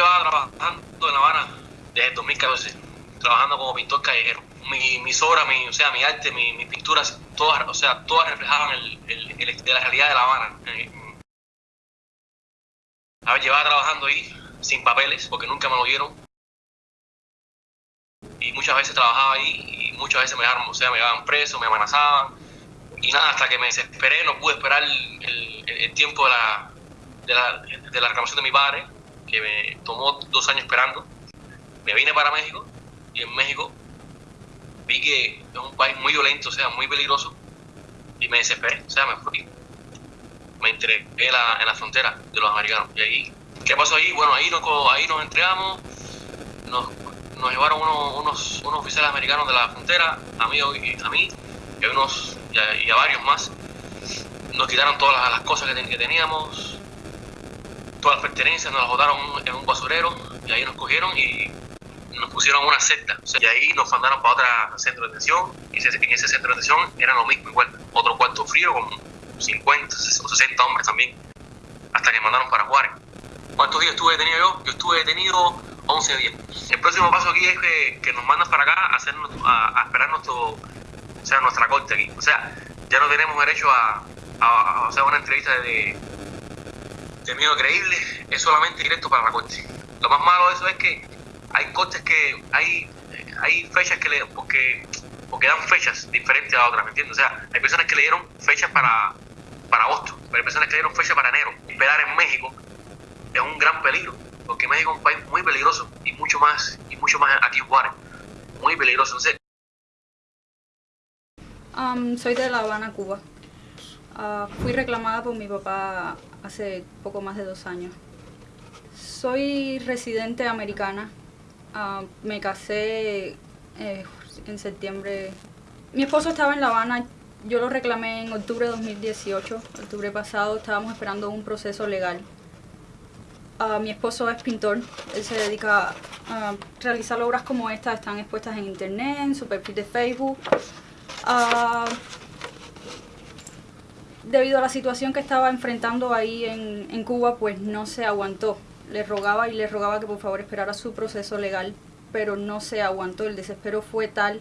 llevaba trabajando en La Habana desde el 2014, trabajando como pintor callejero. Mi, mis obras, mi, o sea, mi arte, mi, mis pinturas, todas, o sea, todas reflejaban el, el, de la realidad de La Habana. A ver, llevaba trabajando ahí sin papeles, porque nunca me lo dieron. Y muchas veces trabajaba ahí y muchas veces me dejaron, o sea, me llevaban preso, me amenazaban. Y nada, hasta que me desesperé, no pude esperar el, el tiempo de la, de, la, de la reclamación de mi padre, que me tomó dos años esperando. Me vine para México y en México vi que es un país muy violento, o sea, muy peligroso, y me desesperé, o sea, me fui. Me entregué en la, en la frontera de los americanos. Y ahí, ¿qué pasó ahí? Bueno, ahí nos, ahí nos entregamos, nos, llevaron unos, unos, unos, oficiales americanos de la frontera, a mí, a mí y, a unos, y, a, varios más. Nos quitaron todas las, cosas que teníamos, todas las pertenencias, nos las botaron en un basurero y ahí nos cogieron y nos pusieron una secta. O sea, y ahí nos mandaron para otro centro de detención y en ese centro de detención era lo mismo, igual, otro cuarto frío con 50 o 60 hombres también, hasta que mandaron para Juárez. ¿Cuántos días estuve detenido yo? Yo estuve detenido 11 días. El próximo paso aquí es que, que nos mandan para acá a, hacer, a, a, esperar nuestro, o sea, nuestra corte aquí. O sea, ya no tenemos derecho a, a, a hacer una entrevista de, miedo creíble, es solamente directo para la corte. Lo más malo de eso es que hay cortes que hay hay fechas que le porque porque dan fechas diferentes a otras, ¿me entiendes? O sea, hay personas que le dieron fechas para para agosto, pero hay personas que le dieron fechas para enero. Esperar en México es un gran peligro, porque México es un país muy peligroso y mucho más y mucho más aquí en Juárez, muy peligroso. Entonces, soy de La Habana, Cuba. Uh, fui reclamada por mi papá hace poco más de dos años. Soy residente americana. Uh, me casé eh, en septiembre. Mi esposo estaba en La Habana. Yo lo reclamé en octubre de 2018. Octubre pasado estábamos esperando un proceso legal. Uh, mi esposo es pintor. Él se dedica a realizar obras como estas. Están expuestas en internet, en su perfil de Facebook. Debido a la situación que estaba enfrentando ahí en, en, Cuba, pues no se aguantó. Le rogaba y le rogaba que por favor esperara su proceso legal, pero no se aguantó. El desespero fue tal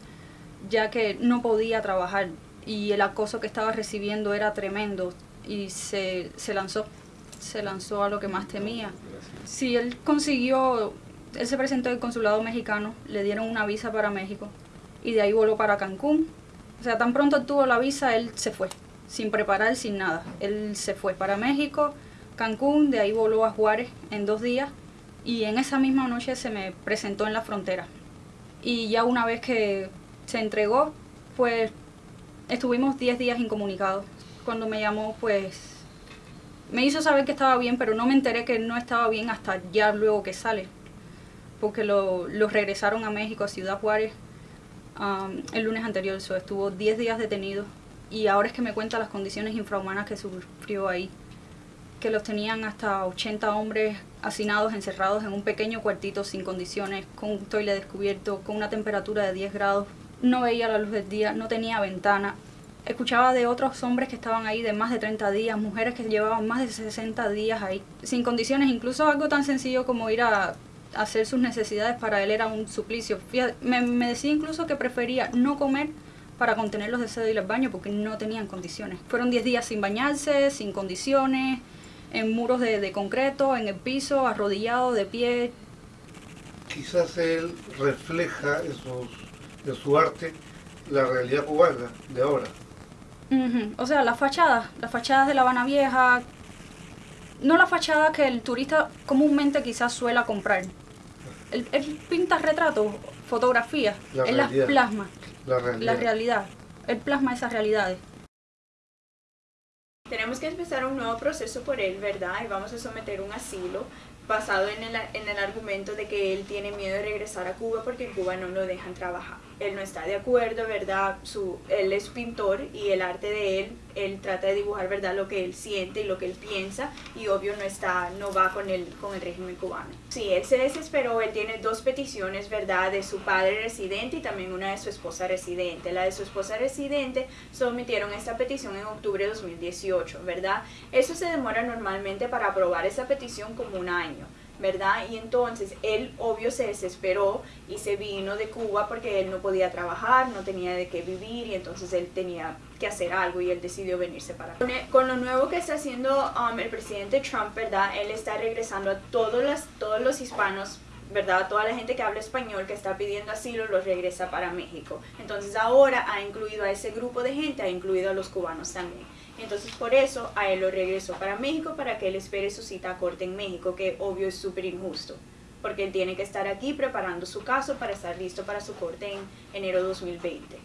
ya que no podía trabajar y el acoso que estaba recibiendo era tremendo y se, se lanzó, se lanzó a lo que más temía. Sí, él consiguió, él se presentó en el consulado mexicano, le dieron una visa para México y de ahí voló para Cancún. O sea, tan pronto tuvo la visa, él se fue sin preparar, sin nada. Él se fue para México, Cancún, de ahí voló a Juárez en dos días y en esa misma noche se me presentó en la frontera. Y ya una vez que se entregó, pues estuvimos 10 días incomunicados. Cuando me llamó, pues me hizo saber que estaba bien, pero no me enteré que no estaba bien hasta ya luego que sale. Porque lo, lo regresaron a México, a Ciudad Juárez, el lunes anterior. So, estuvo 10 días detenido y ahora es que me cuenta las condiciones infrahumanas que sufrió ahí. Que los tenían hasta 80 hombres hacinados, encerrados en un pequeño cuartito sin condiciones, con un toile descubierto, con una temperatura de 10 grados. No veía la luz del día, no tenía ventana. Escuchaba de otros hombres que estaban ahí de más de 30 días, mujeres que llevaban más de 60 días ahí, sin condiciones, incluso algo tan sencillo como ir a hacer sus necesidades para él era un suplicio. Me decía incluso que prefería no comer para contener los deseos de ir al baño porque no tenían condiciones. Fueron 10 días sin bañarse, sin condiciones, en muros de, de concreto, en el piso, arrodillado, de pie. Quizás él refleja en, sus, en su arte la realidad cubana de ahora. Uh -huh. O sea, las fachadas, las fachadas de La Habana Vieja, no la fachada que el turista comúnmente quizás suela comprar. Él, él pinta retratos, fotografías, La él las plasma, La realidad. la realidad. Él plasma esas realidades. Tenemos que empezar un nuevo proceso por él, ¿verdad? Y vamos a someter un asilo basado en el, en el argumento de que él tiene miedo de regresar a Cuba porque en Cuba no lo dejan trabajar. Él no está de acuerdo, ¿verdad? Su, él es pintor y el arte de él, él trata de dibujar, ¿verdad? Lo que él siente y lo que él piensa y obvio no está, no va con el, con el régimen cubano. Sí, él se desesperó, él tiene dos peticiones, ¿verdad? De su padre residente y también una de su esposa residente. La de su esposa residente sometieron esta petición en octubre de 2018, ¿verdad? Eso se demora normalmente para aprobar esa petición como un año. ¿Verdad? Y entonces él obvio se desesperó y se vino de Cuba porque él no podía trabajar, no tenía de qué vivir y entonces él tenía que hacer algo y él decidió venirse para. Con lo nuevo que está haciendo um, el presidente Trump, ¿verdad? Él está regresando a todos los, todos los hispanos ¿verdad? Toda la gente que habla español que está pidiendo asilo los regresa para México. Entonces ahora ha incluido a ese grupo de gente, ha incluido a los cubanos también. Entonces por eso a él lo regresó para México para que él espere su cita a corte en México, que obvio es súper injusto, porque él tiene que estar aquí preparando su caso para estar listo para su corte en enero 2020.